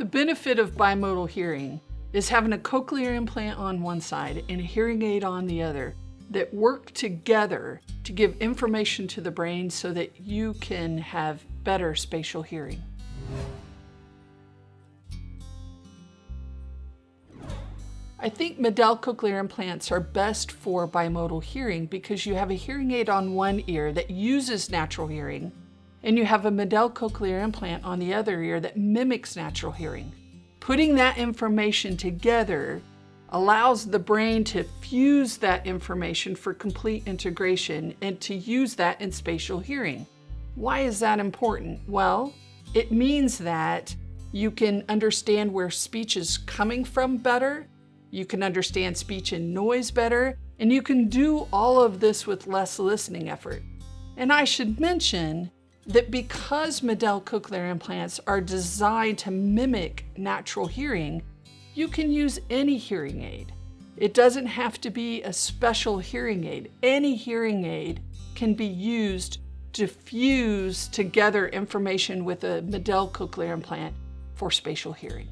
The benefit of bimodal hearing is having a cochlear implant on one side and a hearing aid on the other that work together to give information to the brain so that you can have better spatial hearing. I think MED-EL cochlear implants are best for bimodal hearing because you have a hearing aid on one ear that uses natural hearing and you have a MED-EL cochlear implant on the other ear that mimics natural hearing. Putting that information together allows the brain to fuse that information for complete integration and to use that in spatial hearing. Why is that important? Well, it means that you can understand where speech is coming from better, you can understand speech and noise better, and you can do all of this with less listening effort. And I should mention that because MED-EL cochlear implants are designed to mimic natural hearing, you can use any hearing aid. It doesn't have to be a special hearing aid. Any hearing aid can be used to fuse together information with a MED-EL cochlear implant for spatial hearing.